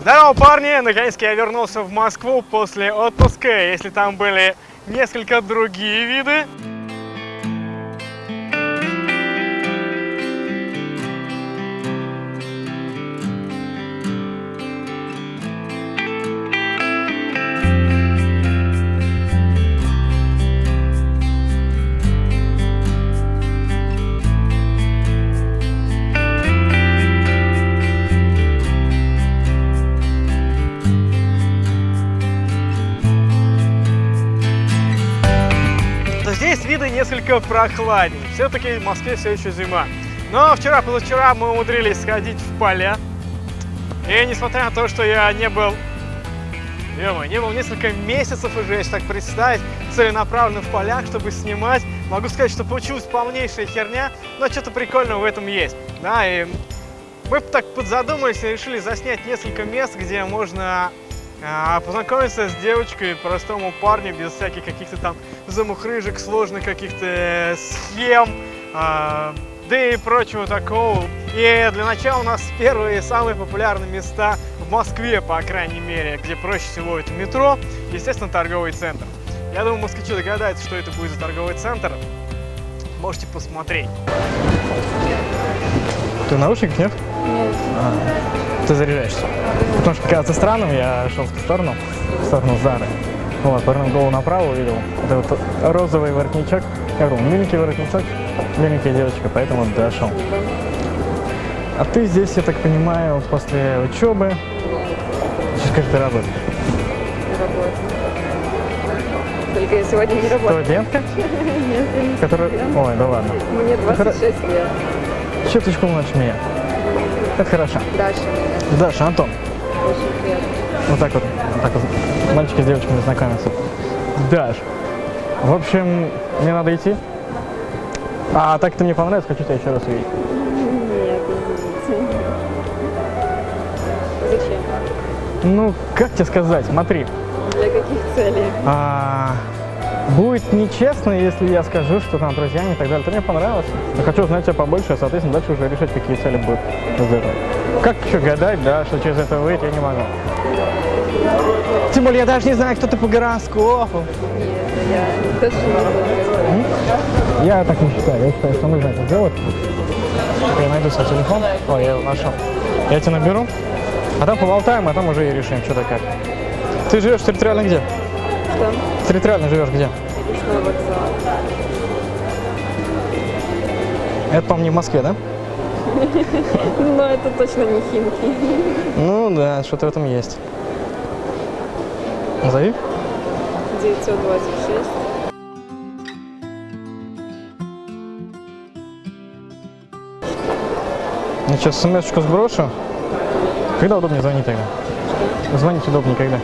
Здорово, парни! Наконец-то я вернулся в Москву после отпуска. Если там были несколько другие виды, несколько прохладнее. Все-таки в Москве все еще зима. Но вчера, позавчера мы умудрились сходить в поля. И несмотря на то, что я не был, ё не был несколько месяцев уже, если так представить, целенаправленно в полях, чтобы снимать, могу сказать, что получилась полнейшая херня, но что-то прикольного в этом есть. Да, и мы так подзадумались и решили заснять несколько мест, где можно а, познакомиться с девочкой, простому парню, без всяких каких-то там замухрыжек, сложных каких-то э, схем, а, да и прочего такого. И для начала у нас первые самые популярные места в Москве, по крайней мере, где проще всего это метро, естественно, торговый центр. Я думаю, москвичи догадаются, что это будет за торговый центр. Можете посмотреть. Ты в наушниках, нет? Нет. А, ты заряжаешься. Потому что кажется странным, я шел в ту сторону, в сторону Зары. Вот, повернул голову направо, увидел это вот розовый воротничок. Я говорю, миленький воротничок, миленькая девочка, поэтому дошел. А ты здесь, я так понимаю, после учебы, сейчас ты работаешь? Только я сегодня не работаю. Студентка? Нет, я не Которая... Ой, да ладно. Мне 26 лет. Чуточку младше меня. Это хорошо. Даша меня. Даша, Антон. Очень приятно. Вот так вот так мальчики с девочками знакомятся. Даш, в общем, мне надо идти. А так ты мне понравилось, хочу тебя еще раз увидеть. Нет, извините. Зачем? Ну, как тебе сказать, смотри. Для каких целей? а, будет нечестно, если я скажу, что там друзьями и так далее. Ты мне понравилось. Я хочу узнать тебя побольше, а, соответственно, дальше уже решать, какие цели будут из этого. Как еще гадать, да, что через это выйти, я не могу. Тем более, я даже не знаю, кто ты по гороскопу. Нет, я так не считаю. Я считаю, что нужно это сделать. Я найду свой телефон. Ой, я его нашел. Я тебя наберу, а там поболтаем, а там уже и решим, что да как. Ты живешь территориально где? Что? Территориально живешь где? Это, по-моему, не в Москве, да? Но это точно не Химки. Ну да, что-то в этом есть. Назови. 926. Я сейчас смс-очку сброшу. Когда удобнее звонить тогда? Звонить удобнее когда?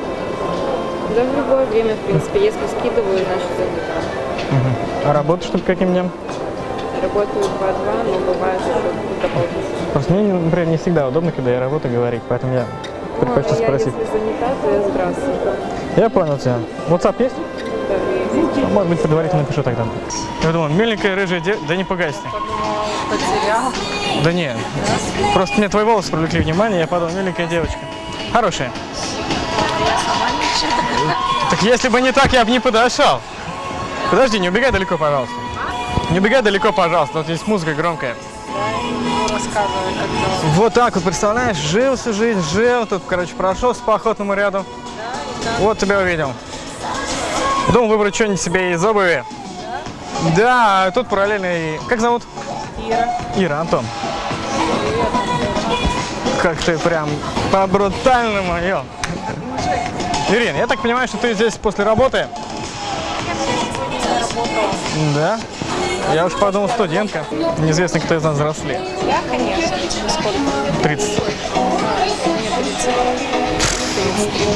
Да в любое время, в принципе. Если скидываю, значит занята. Мгм. А работаешь ты по каким дням? Работаю 2-2, но бывает еще дополнительно. Просто мне, например, не всегда удобно, когда я работаю, говорить, поэтому я предпочту Ну, я спросить. если занята, то я здравствуй. Я понял тебя. WhatsApp есть? Да. Может быть, предварительно напишу тогда. Я думал, миленькая рыжая де... Да не пугайся. Потерял. Да не, просто мне твои волосы привлекли внимание, я подумал, миленькая девочка. Хорошая. Так если бы не так, я бы не подошел. Подожди, не убегай далеко, пожалуйста. Не убегай далеко, пожалуйста, вот здесь музыка громкая. Рассказывай, как. Вот так вот, представляешь, жил всю жизнь, жил, тут, короче, прошел по охотному ряду. Вот тебя увидел. Думал выбрать что-нибудь себе из обуви. Да, а тут параллельно и... Как зовут? Ира. Ира, Антон. Как ты прям по-брутальному, ё. Ирина, я так понимаю, что ты здесь после работы? Да? Я уж подумал, студентка. Неизвестно, кто из нас взрослее. Я, конечно. Сколько? 30.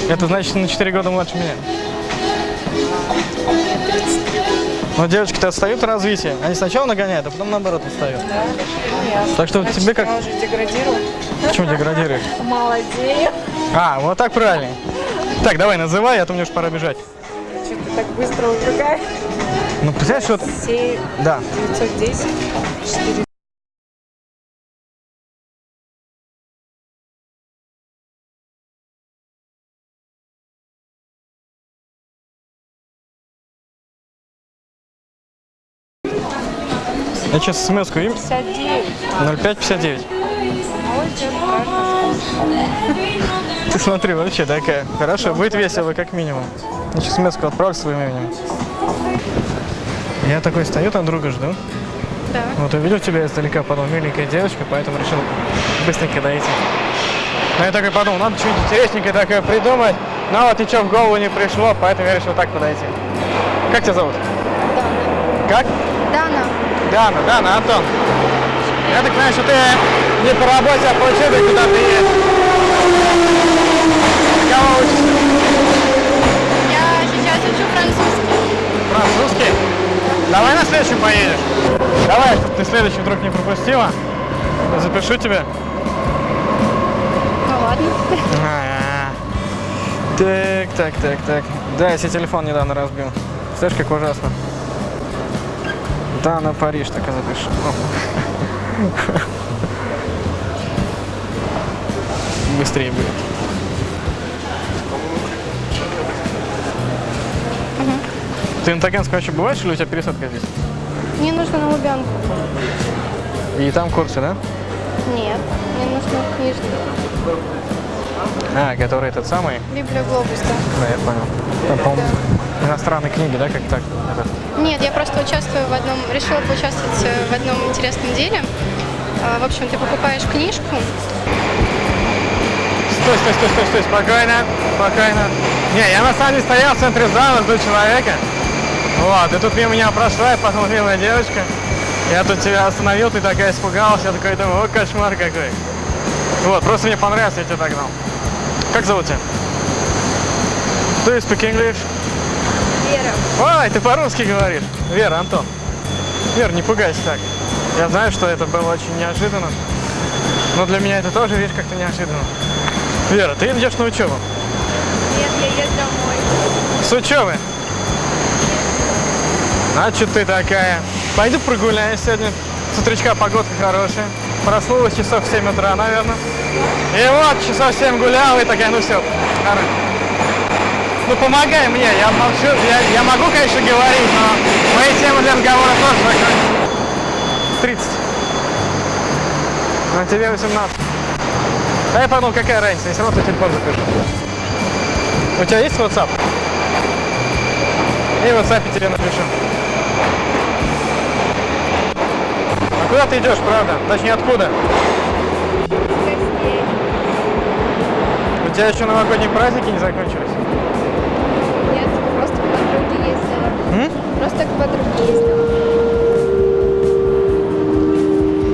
Это значит, на 4 года младше меня. Но девочки-то отстают в развитии. Они сначала нагоняют, а потом наоборот отстают. Да? Ясно. Так что тебе как... Я уже деградирую. Почему деградируешь? Молодею. А, вот так правильно. Так, давай, называй, а то мне уж пора бежать. Что ты так быстро убегаешь? Ну, представляешь, вот... 7, да. 910, 4... Я сейчас смс-ку им. 0559. Ты смотри, вообще такая. Хорошо, будет весело, как минимум. Я сейчас смс отправлю своим именем. Я такой стою, там друга жду. Да. Вот увидел тебя издалека, подумал, миленькая девочка, поэтому решил быстренько дойти. Но я такой подумал, надо что-нибудь интересненькое такое придумать. Но вот ничего в голову не пришло, поэтому я решил так подойти. Как тебя зовут? Как? Дана. Дана, Дана, Антон. Я так понимаю, что ты не по работе, а по учебе куда ты едешь. Кого учишься? Давай на следующем поедешь. Давай, чтобы ты следующий вдруг не пропустила. Запишу тебя. Ну ладно. А, Так, так, так, так. Да, я себе телефон недавно разбил. Знаешь, как ужасно. Да, на Париж так и запишу. Быстрее будет. Ты на Таганском вообще бываешь или у тебя пересадка здесь? Мне нужно на Лубянку. И там курсы, да? Нет, мне нужно книжный. А, который этот самый? Библия Глобус, да. Да, я понял. Там, по-моему, иностранные книги, да, как так? Этот. Нет, я просто участвую в одном, решила поучаствовать э, в одном интересном деле. А, В общем, ты покупаешь книжку, Стой, стой, стой, стой, стой, спокойно, спокойно. Не, я на самом деле стоял в центре зала, жду человека. Вот, и тут мимо меня прошла, и посмотрела девочка. Я тут тебя остановил, ты такая испугалась, я такой думаю, о, кошмар какой. Вот, просто мне понравилось, я тебя догнал. Как зовут тебя? Do you speak English? Вера. Ой, ты по-русски говоришь. Вера, Антон. Вера, не пугайся так. Я знаю, что это было очень неожиданно. Но для меня это тоже, видишь, как-то неожиданно. Вера, ты идешь на учебу? Нет, я еду домой. С учебы? А что ты такая? Пойду прогуляюсь сегодня. С утречка погодка хорошая. Проснулась часов в 7 утра, наверное. И вот, часов 7 гулял, и такая, ну все, хорошо. Ну помогай мне, я молчу, я, я могу, конечно, говорить, но мои темы для разговора тоже закрыты. 30. А тебе 18. А я подумал, какая разница, я все равно телефон запишу. У тебя есть WhatsApp? И в WhatsApp тебе напишу. А куда ты идешь, правда? Точнее, откуда? У тебя еще новогодние праздники не закончились? Нет, просто к подруге ездила. М? Просто к подруге ездила.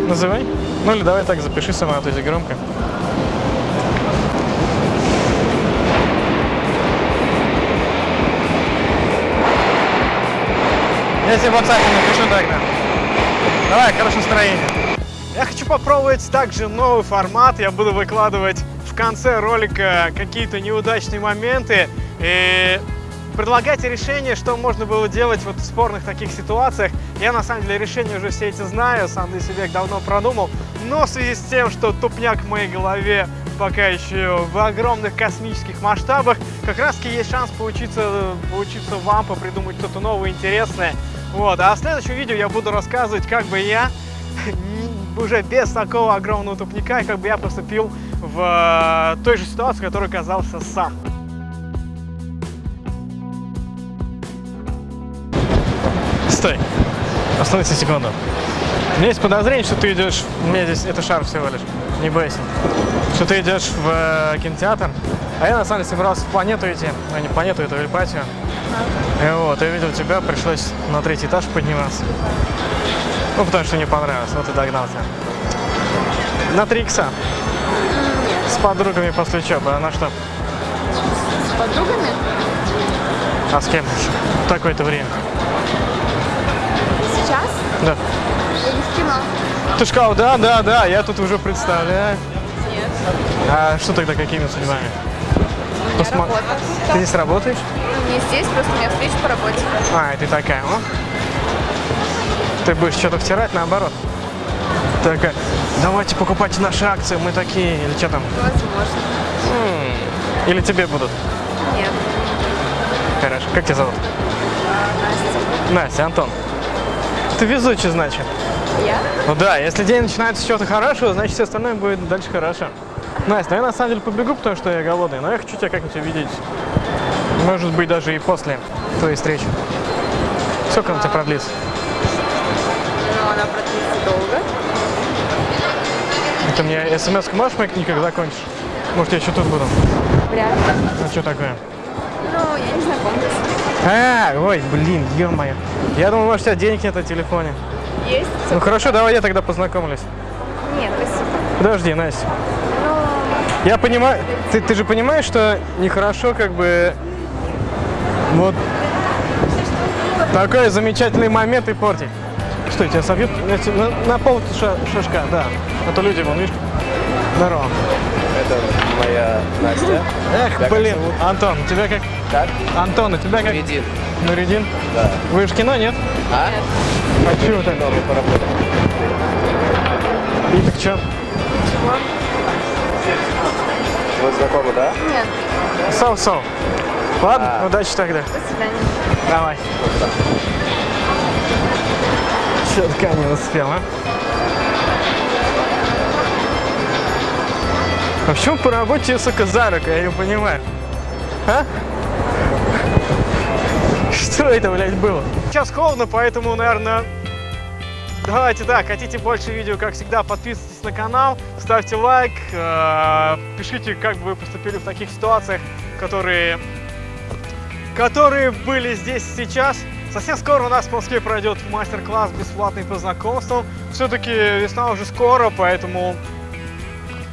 Называй. Ну или давай так запиши сама, то здесь громко. Я тебе в WhatsApp напишу тогда. Давай, хорошего настроения. Я хочу попробовать также новый формат. Я буду выкладывать в конце ролика какие-то неудачные моменты и предлагать решения, что можно было делать вот в спорных таких ситуациях. Я на самом деле решения уже все эти знаю, сам для себя их давно продумал. Но в связи с тем, что тупняк в моей голове пока еще в огромных космических масштабах, как раз таки есть шанс поучиться, поучиться вам, попридумать что-то новое, интересное. Вот. А в следующем видео я буду рассказывать, как бы я уже без такого огромного тупника, как бы я поступил в э, той же ситуации, в которой оказался сам. Стой. Остановись секунду. У меня есть подозрение, что ты идешь... У меня здесь... Это шар всего лишь. Не бойся. Что ты идешь в э, кинотеатр. А я на самом деле собирался в планету идти. А не планету, это в Эльпатию. И вот, я видел тебя, пришлось на третий этаж подниматься. Ну, потому что не понравилось. Вот и догнал тебя. На три икса. С подругами после учебы. А на что? С подругами? А с кем? В такое-то время. Сейчас? Да. Я не в кино. Ты сказал, да, да, да, я тут уже представляю. Нет. А что тогда, какими судьбами? Посма-. Ты здесь работаешь? Не здесь, просто у меня встреча по работе. А, и ты такая, о? Ты будешь что-то втирать наоборот? Такая, давайте покупайте наши акции, мы такие, или что там? Возможно. М, Или тебе будут? Нет. Хорошо. Как тебя зовут? Настя, Антон. Ты везучий, значит. Я? Ну да, если день начинается с чего-то хорошего, значит все остальное будет дальше хорошо. Настя, ну я на самом деле побегу, потому что я голодный, но я хочу тебя как-нибудь увидеть. Может быть, даже и после твоей встречи. Сколько она у тебя продлится? Ну, она продлится долго. Ты мне смс можешь моих никак закончишь? Может, я еще тут буду? Вряд ли. А что такое? Ну, я не знакомлюсь. А, ой, блин, ё-моё. Я думал, может, у тебя денег нет на телефоне. Есть? Ну хорошо, давай я тогда познакомлюсь. Нет, спасибо. Подожди, Настя. Я понимаю, ты, ты же понимаешь, что нехорошо как бы вот такой замечательный момент и портить. Что, тебя собьют на, на, на пол ша- шашка, да. А то люди, вон, видишь, здорово. Это моя Настя. Эх, Тебя блин? Антон, у тебя как? Как? Антон, у тебя как? Медин. Нуридин? Да. Вы же в кино, нет? А? А чего так? И так чё? Вы знакомы, да? нет. Соу-соу. Ладно, А. удачи тогда. До свидания. Давай. Все-таки не успел, а? А почему по работе, сука, за руку? Я не понимаю. А? Что это, блядь, было? Сейчас холодно, поэтому, наверное, давайте так, хотите больше видео, как всегда, подписывайтесь на канал, ставьте лайк, э, пишите, как бы вы поступили в таких ситуациях, которые которые были здесь сейчас. Совсем скоро у нас в Москве пройдет мастер-класс бесплатный по знакомствам. Все-таки весна уже скоро, поэтому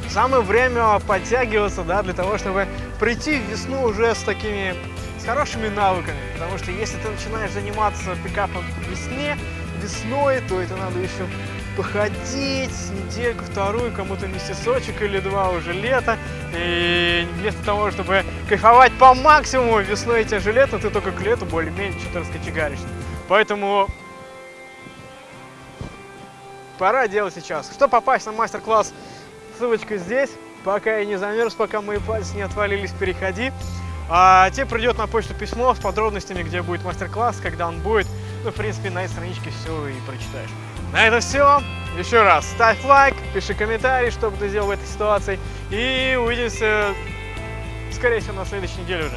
самое время подтягиваться, да, для того, чтобы прийти в весну уже с такими, с хорошими навыками. Потому что если ты начинаешь заниматься пикапом в весне, весной, то это надо еще походить недельку, вторую, кому-то месяцочек или два уже лето. И вместо того, чтобы кайфовать по максимуму весной тебе же лето, ты только к лету более-менее что-то раскочегаришься. Поэтому пора делать сейчас. Чтобы попасть на мастер-класс, ссылочка здесь. Пока я не замерз, пока мои пальцы не отвалились, переходи. А тебе придет на почту письмо с подробностями, где будет мастер-класс, когда он будет. Ну, в принципе, на этой страничке все и прочитаешь. На этом все. Еще раз, ставь лайк, пиши комментарий, что бы ты сделал в этой ситуации. И увидимся, скорее всего, на следующей неделе уже.